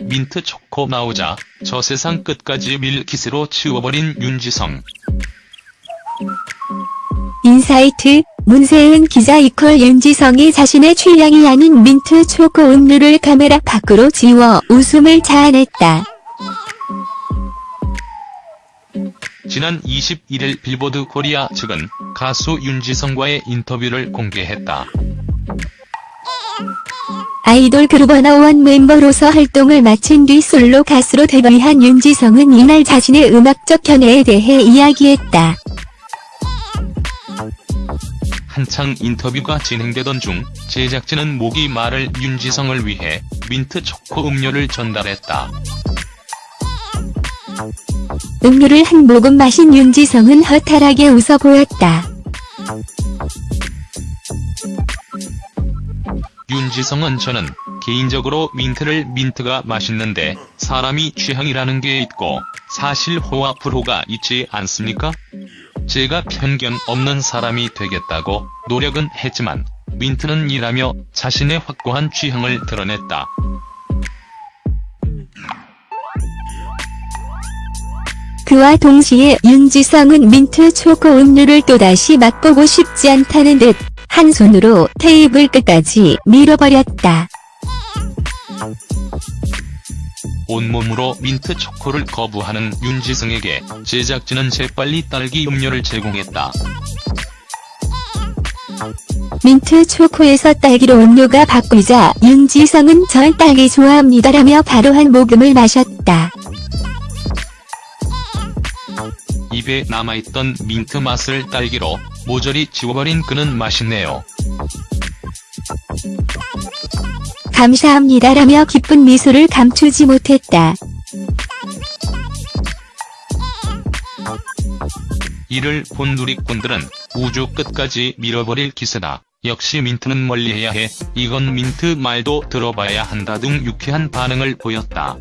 민트 초코 나오자 저 세상 끝까지 밀키스로 치워버린 윤지성. 인사이트, 문세은 기자 equal 윤지성이 자신의 취향이 아닌 민트 초코 음료를 카메라 밖으로 지워 웃음을 자아냈다. 지난 21일 빌보드 코리아 측은 가수 윤지성과의 인터뷰를 공개했다. 아이돌 그룹 워너원 멤버로서 활동을 마친 뒤 솔로 가수로 데뷔한 윤지성은 이날 자신의 음악적 견해에 대해 이야기했다. 한창 인터뷰가 진행되던 중 제작진은 목이 마를 윤지성을 위해 민트 초코 음료를 전달했다. 음료를 한 모금 마신 윤지성은 허탈하게 웃어 보였다. 윤지성은 저는 개인적으로 민트를 민트가 맛있는데 사람이 취향이라는 게 있고 사실 호와 불호가 있지 않습니까? 제가 편견 없는 사람이 되겠다고 노력은 했지만 민트는 이라며 자신의 확고한 취향을 드러냈다. 그와 동시에 윤지성은 민트 초코 음료를 또다시 맛보고 싶지 않다는 듯 한 손으로 테이블 끝까지 밀어버렸다. 온몸으로 민트 초코를 거부하는 윤지성에게 제작진은 재빨리 딸기 음료를 제공했다. 민트 초코에서 딸기로 음료가 바뀌자 윤지성은 전 딸기 좋아합니다라며 바로 한 모금을 마셨다. 입에 남아있던 민트 맛을 딸기로 모조리 지워버린 그는 맛있네요. 감사합니다라며 기쁜 미소를 감추지 못했다. 이를 본 누리꾼들은 우주 끝까지 밀어버릴 기세다. 역시 민트는 멀리해야 해. 이건 민트 말도 들어봐야 한다 등 유쾌한 반응을 보였다.